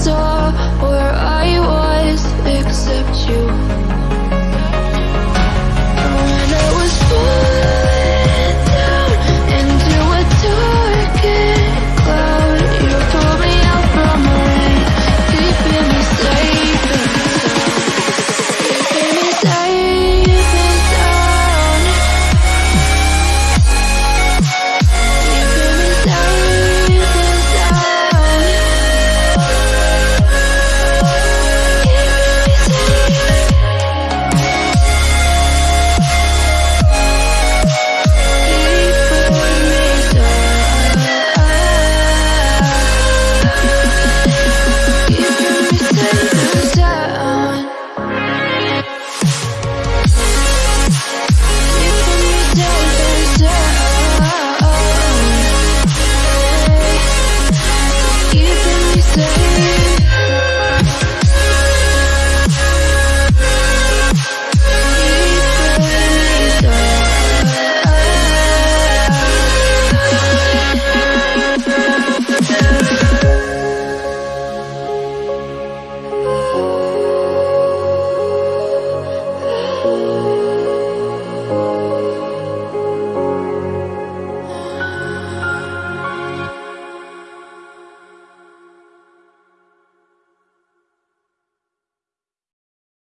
story